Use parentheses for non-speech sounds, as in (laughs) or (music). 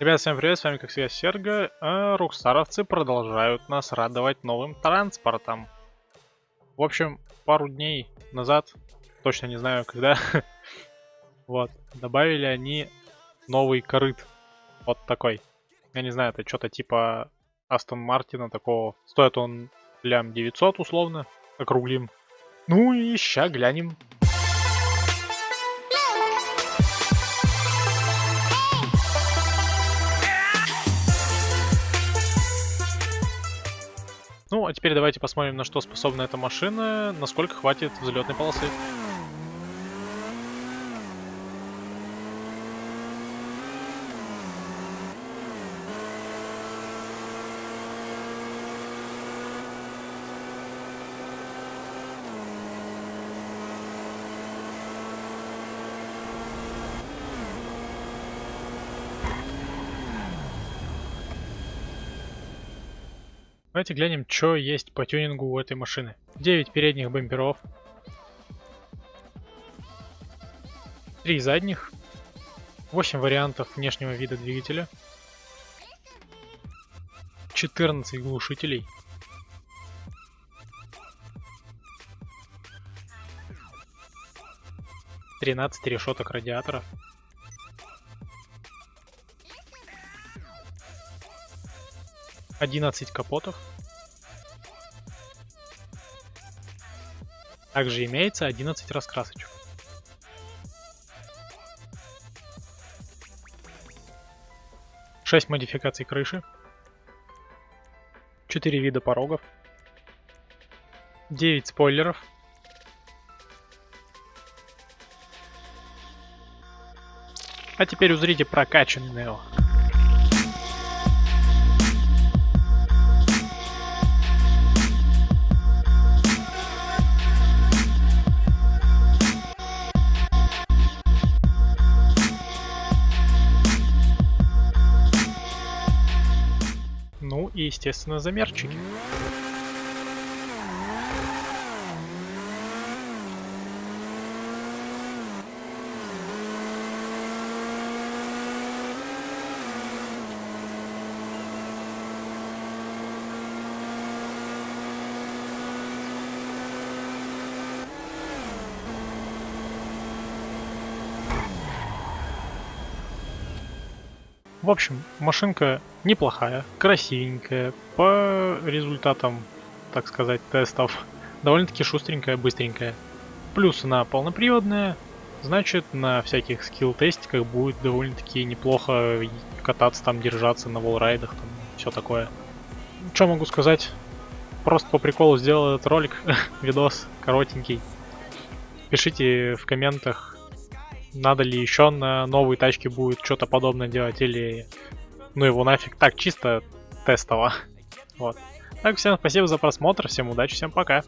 Ребят, всем привет, с вами как всегда Серго, а рукстаровцы продолжают нас радовать новым транспортом. В общем, пару дней назад, точно не знаю когда, (laughs) вот, добавили они новый корыт, вот такой. Я не знаю, это что-то типа Астон Мартина такого, стоит он лям 900 условно, округлим. Ну и ща глянем, Ну, а теперь давайте посмотрим, на что способна эта машина, насколько хватит взлетной полосы. Давайте глянем, что есть по тюнингу у этой машины. 9 передних бамперов. 3 задних. 8 вариантов внешнего вида двигателя. 14 глушителей. Тринадцать решеток радиаторов. Одиннадцать капотов. Также имеется 11 раскрасочек. Шесть модификаций крыши. Четыре вида порогов. 9 спойлеров. А теперь узрите прокачанный Нео. И, естественно, замерчики. В общем, машинка неплохая, красивенькая, по результатам, так сказать, тестов, (laughs) довольно-таки шустренькая, быстренькая. Плюс она полноприводная, значит на всяких скилл-тестиках будет довольно-таки неплохо кататься там, держаться на волрайдах, там, все такое. Что могу сказать? Просто по приколу сделал этот ролик, (laughs) видос коротенький. Пишите в комментах, надо ли еще на новой тачке будет что-то подобное делать, или ну его нафиг так, чисто тестово. Вот. Так, всем спасибо за просмотр, всем удачи, всем пока.